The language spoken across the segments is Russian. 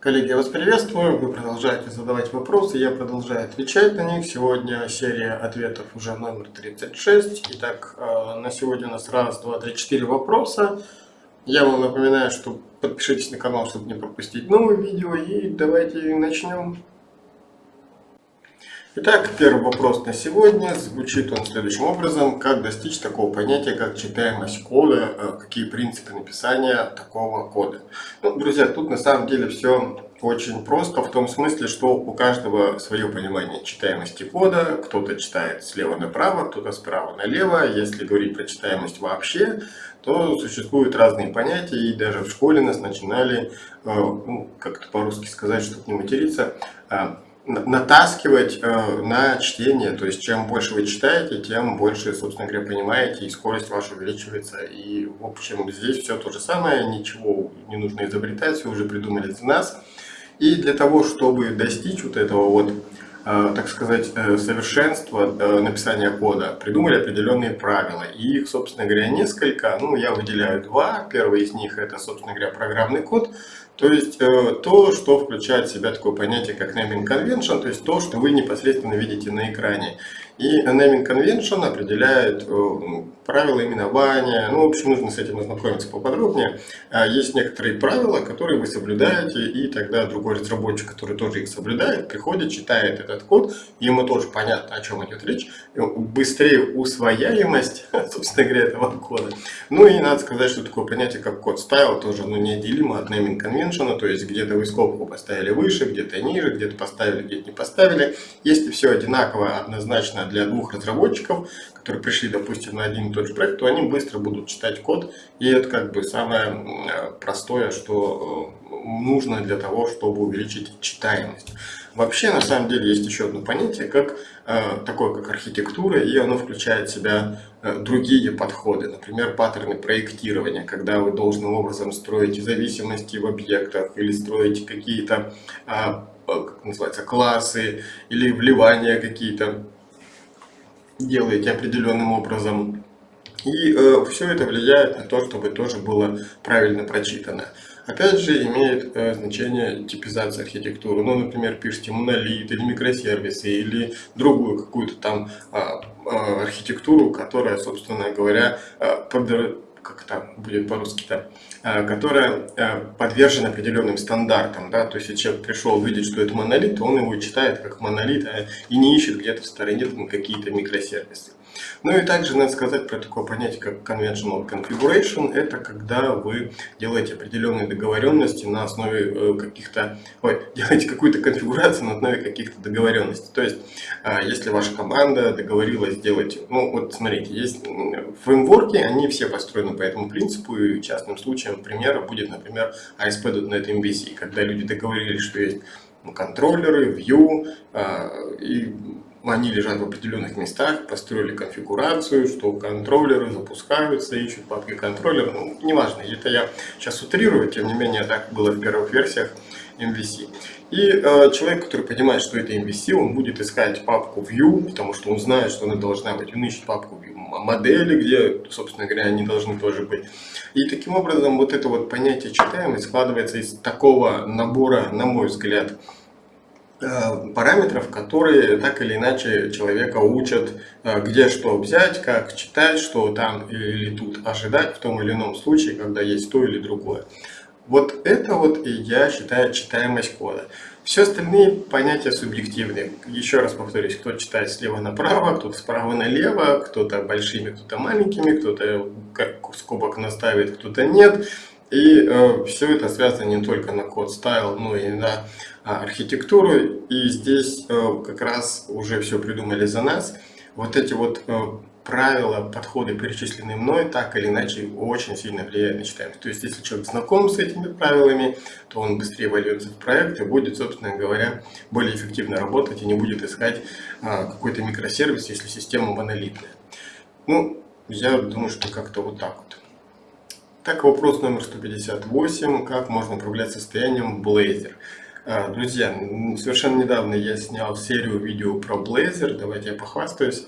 Коллеги, я вас приветствую. Вы продолжаете задавать вопросы, я продолжаю отвечать на них. Сегодня серия ответов уже номер 36. Итак, э, на сегодня у нас раз, два, три, четыре вопроса. Я вам напоминаю, что подпишитесь на канал, чтобы не пропустить новые видео. И давайте начнем. Итак, первый вопрос на сегодня. Звучит он следующим образом. Как достичь такого понятия, как читаемость кода? Э, какие принципы написания такого кода? Ну, друзья, тут на самом деле все очень просто в том смысле, что у каждого свое понимание читаемости кода. Кто-то читает слева направо, кто-то справа налево. Если говорить про читаемость вообще, то существуют разные понятия. И даже в школе нас начинали, э, ну, как-то по-русски сказать, чтобы не материться, э, натаскивать э, на чтение. То есть, чем больше вы читаете, тем больше, собственно говоря, понимаете, и скорость ваша увеличивается. И, в общем, здесь все то же самое, ничего не нужно изобретать, все уже придумали за нас. И для того, чтобы достичь вот этого вот, так сказать, э, совершенства э, написания кода, придумали определенные правила. И их, собственно говоря, несколько. Ну, я выделяю два. Первый из них это, собственно говоря, программный код. То есть э, то, что включает в себя такое понятие, как naming convention, то есть то, что вы непосредственно видите на экране. И naming convention определяет э, правила именования. Ну, в общем, нужно с этим ознакомиться поподробнее. А есть некоторые правила, которые вы соблюдаете, и тогда другой разработчик, который тоже их соблюдает, приходит, читает этот код, ему тоже понятно, о чем идет речь, быстрее усвояемость, собственно говоря, этого кода. Ну и надо сказать, что такое понятие, как код стайл, тоже ну, неотделимо от naming convention то есть где-то вы скобку поставили выше, где-то ниже, где-то поставили, где-то не поставили. Если все одинаково, однозначно для двух разработчиков, которые пришли, допустим, на один и тот же проект, то они быстро будут читать код, и это как бы самое простое, что э, нужно для того, чтобы увеличить читаемость. Вообще, на самом деле, есть еще одно понятие, как э, такое, как архитектура, и оно включает в себя э, другие подходы. Например, паттерны проектирования, когда вы должным образом строите зависимости в объектах или строите какие-то, э, как называется, классы или вливания какие-то, делаете определенным образом. И э, все это влияет на то, чтобы тоже было правильно прочитано. Опять же, имеет э, значение типизация архитектуры. Ну, например, пишите монолит или микросервисы, или другую какую-то там э, архитектуру, которая, собственно говоря, э, под, как там будет по-русски-то, э, которая э, подвержена определенным стандартам. Да? То есть, если человек пришел видеть, что это монолит, то он его читает как монолит э, и не ищет где-то в стороне какие-то микросервисы. Ну и также надо сказать про такое понятие, как conventional configuration. Это когда вы делаете определенные договоренности на основе э, каких-то, ой, делаете какую-то конфигурацию на основе каких-то договоренностей. То есть, а, если ваша команда договорилась сделать, ну вот смотрите, есть фреймворки, они все построены по этому принципу, и частным случаем примера будет, например, ASP.NET MVC, когда люди договорились, что есть контроллеры, view а, и они лежат в определенных местах, построили конфигурацию, что контроллеры запускаются, ищут папки контроллера, ну, неважно, это я сейчас утрирую, тем не менее так было в первых версиях MVC. И э, человек, который понимает, что это MVC, он будет искать папку View, потому что он знает, что она должна быть, он ищет папку View модели, где, собственно говоря, они должны тоже быть. И таким образом вот это вот понятие читаемость складывается из такого набора, на мой взгляд, параметров, которые так или иначе человека учат, э, где что взять, как читать, что там или тут ожидать в том или ином случае, когда есть то или другое. Вот это вот и я считаю читаемость кода. Все остальные понятия субъективные. Еще раз повторюсь, кто читает слева направо, кто-то справа налево, кто-то большими, кто-то маленькими, кто-то скобок наставит, кто-то нет. И э, все это связано не только на код стайл, но и на а, архитектуру. И здесь э, как раз уже все придумали за нас. Вот эти вот э, правила, подходы, перечисленные мной, так или иначе очень сильно влияют на читаемость. То есть, если человек знаком с этими правилами, то он быстрее вольется в проект и будет, собственно говоря, более эффективно работать и не будет искать а, какой-то микросервис, если система монолитная. Ну, я думаю, что как-то вот так вот. Так, вопрос номер 158. Как можно управлять состоянием Blazor? А, друзья, совершенно недавно я снял серию видео про Blazor. Давайте я похвастаюсь.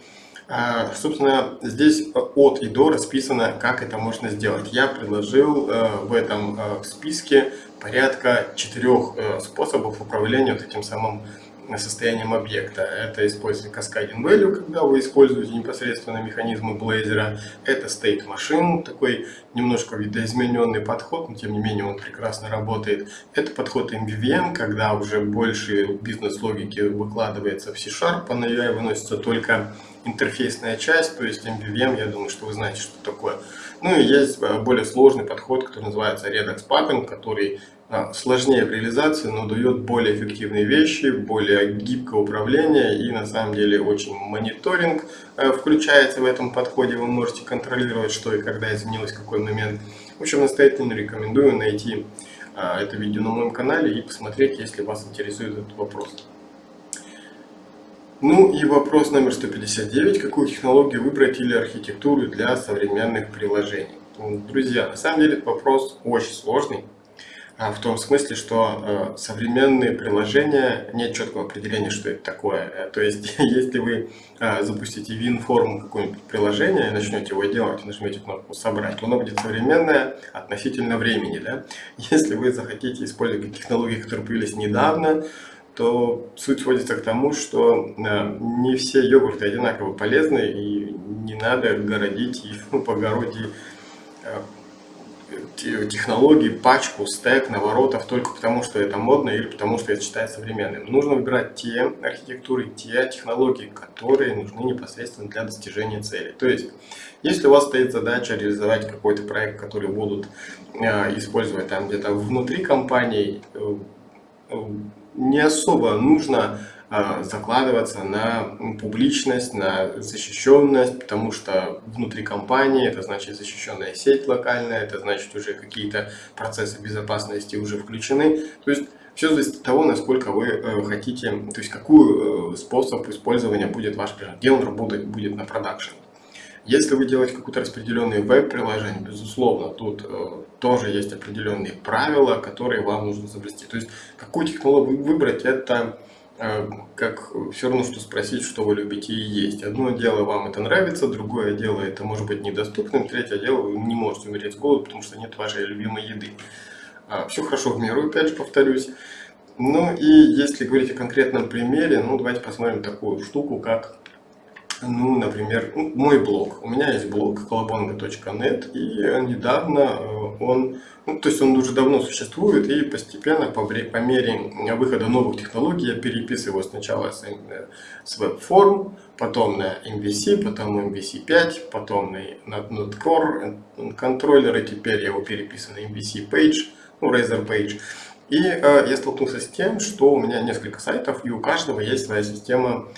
А, собственно, здесь от и до расписано, как это можно сделать. Я предложил э, в этом э, списке порядка четырех э, способов управления вот этим самым состоянием объекта. Это использование Cascading Value, когда вы используете непосредственно механизмы Blazor. Это State Machine, такой немножко видоизмененный подход, но тем не менее он прекрасно работает. Это подход MVVM, когда уже больше бизнес-логики выкладывается в C-Sharp, а на UI выносится только интерфейсная часть, то есть MVVM, я думаю, что вы знаете, что такое. Ну и есть э, более сложный подход, который называется Redux Pattern, который сложнее в реализации, но дает более эффективные вещи, более гибкое управление и на самом деле очень мониторинг э, включается в этом подходе. Вы можете контролировать, что и когда изменилось, какой момент. В общем, настоятельно рекомендую найти это видео на моем канале и посмотреть, если вас интересует этот вопрос. Ну и вопрос номер 159. Какую технологию выбрать или архитектуру для современных приложений? Друзья, на самом деле вопрос очень сложный. А, в том смысле, что э, современные приложения, нет четкого определения, что это такое. Э, то есть, если вы э, запустите WinForm какое-нибудь приложение и начнете его делать, нажмете кнопку «Собрать», то оно будет современное относительно времени. Да? Если вы захотите использовать технологии, которые появились недавно, то суть сводится к тому, что не все йогурты одинаково полезны, и не надо городить и ну, по огороде э, технологий, пачку, стек, наворотов только потому, что это модно или потому, что это считается современным. Нужно выбирать те архитектуры, те технологии, которые нужны непосредственно для достижения цели. То есть, если у вас стоит задача реализовать какой-то проект, который будут э, использовать там где-то внутри компании, не особо нужно закладываться на публичность, на защищенность, потому что внутри компании это значит защищенная сеть локальная, это значит уже какие-то процессы безопасности уже включены. То есть все зависит от того, насколько вы э, хотите, то есть какой э, способ использования будет ваш приложение, где он работать будет на продакшн. Если вы делаете какое-то распределенное веб-приложение, безусловно, тут э, тоже есть определенные правила, которые вам нужно соблюсти. То есть, какую технологию выбрать, это как все равно, что спросить, что вы любите и есть. Одно дело, вам это нравится, другое дело, это может быть недоступным, третье дело, вы не можете умереть с голоду, потому что нет вашей любимой еды. А, все хорошо в меру, опять же повторюсь. Ну и если говорить о конкретном примере, ну давайте посмотрим такую штуку, как ну, например, ну, мой блог. У меня есть блог колобонга.нет, и недавно э, он, ну, то есть он уже давно существует, и постепенно, по, по мере выхода новых технологий, я переписываю сначала с, э, с веб-форм, потом на MVC, потом MVC 5, потом на, на Node э, контроллеры, теперь я его переписываю на MVC Page, ну, Razer Page. И э, я столкнулся с тем, что у меня несколько сайтов, и у каждого есть своя система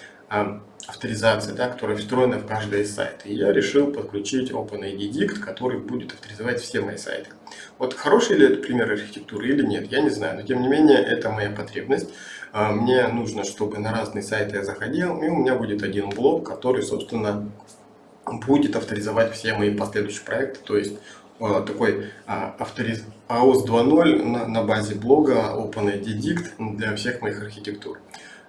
авторизации, да, которая встроена в каждый сайт. И я решил подключить OpenID Dict, который будет авторизовать все мои сайты. Вот хороший ли это пример архитектуры или нет, я не знаю, но тем не менее это моя потребность. А, мне нужно, чтобы на разные сайты я заходил, и у меня будет один блок, который, собственно, будет авторизовать все мои последующие проекты, то есть а, такой а, авториз... AOS 2.0 на, на базе блога OpenID Dict для всех моих архитектур.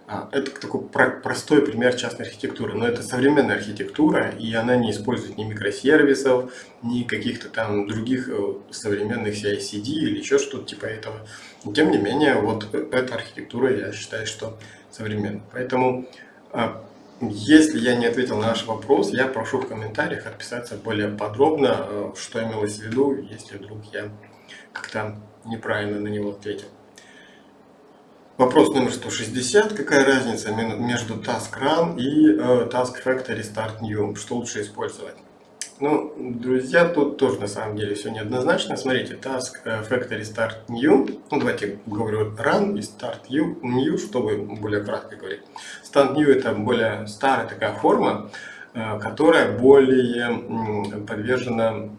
А, это такой простой пример частной архитектуры, но это современная архитектура, и она не использует ни микросервисов, ни каких-то там других э, современных CI-CD или еще что-то типа этого. Тем не менее, вот э, эта архитектура, я считаю, что современная. Поэтому, а, если я не ответил на ваш вопрос, я прошу в комментариях отписаться более подробно, э, что имелось в виду, если вдруг я как-то неправильно на него ответил. Вопрос номер 160. Какая разница между Task Run и э, Task Factory Start New? Что лучше использовать? Ну, друзья, тут тоже на самом деле все неоднозначно. Смотрите, Task э, Factory Start New. Ну, давайте говорю Run и Start New, чтобы более кратко говорить. Start New это более старая такая форма, э, которая более подвержена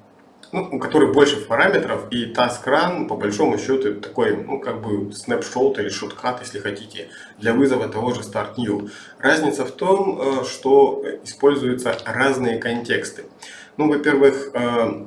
ну, у которой больше параметров, и Task Run, по большому счету, такой, ну, как бы снапшот или шоткат, если хотите, для вызова того же Start New. Разница в том, э, что используются разные контексты. Ну, во-первых, э,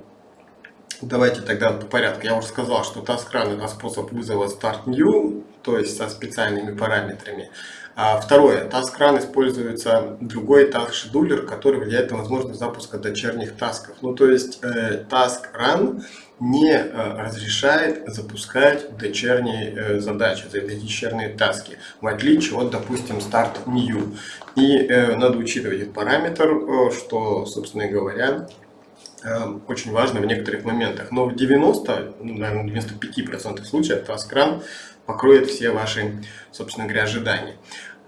давайте тогда по порядку. Я уже сказал, что Task Run это способ вызова Start New, то есть со специальными параметрами. А второе, TaskRun используется другой task который влияет на возможность запуска дочерних тасков. Ну, то есть э, TaskRun не э, разрешает запускать дочерние э, задачи, дочерние таски, в отличие от, допустим, Start New. И э, надо учитывать этот параметр, э, что, собственно говоря, очень важно в некоторых моментах. Но в 90, ну, наверное, 95% случаев TaskRun покроет все ваши, собственно говоря, ожидания.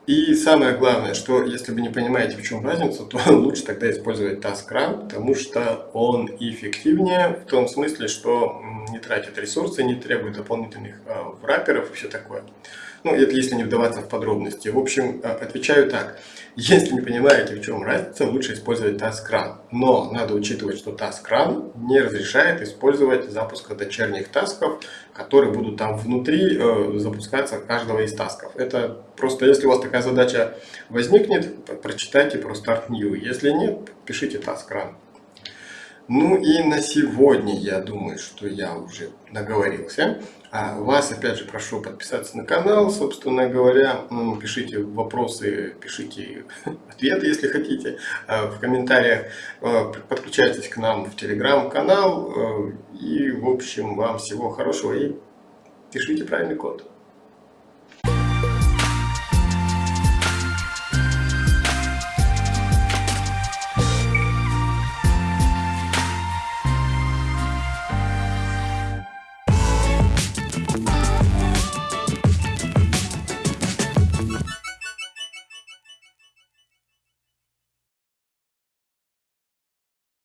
И самое главное, что если вы не понимаете, в чем разница, то лучше тогда использовать TaskRun, потому что он эффективнее в том смысле, что не тратит ресурсы, не требует дополнительных э, врапперов и все такое. Ну, это если не вдаваться в подробности. В общем, э, отвечаю так. Если не понимаете, в чем разница, лучше использовать TaskRun. Но надо учитывать, что TaskRun не разрешает использовать запуск дочерних тасков, которые будут там внутри э, запускаться каждого из тасков. Это просто, если у вас такая задача возникнет, прочитайте про Start New. Если нет, пишите TaskRun. Ну и на сегодня я думаю, что я уже наговорился. А вас опять же прошу подписаться на канал, собственно говоря, пишите вопросы, пишите ответы, если хотите, а, в комментариях, а, подключайтесь к нам в телеграм-канал и в общем вам всего хорошего и пишите правильный код.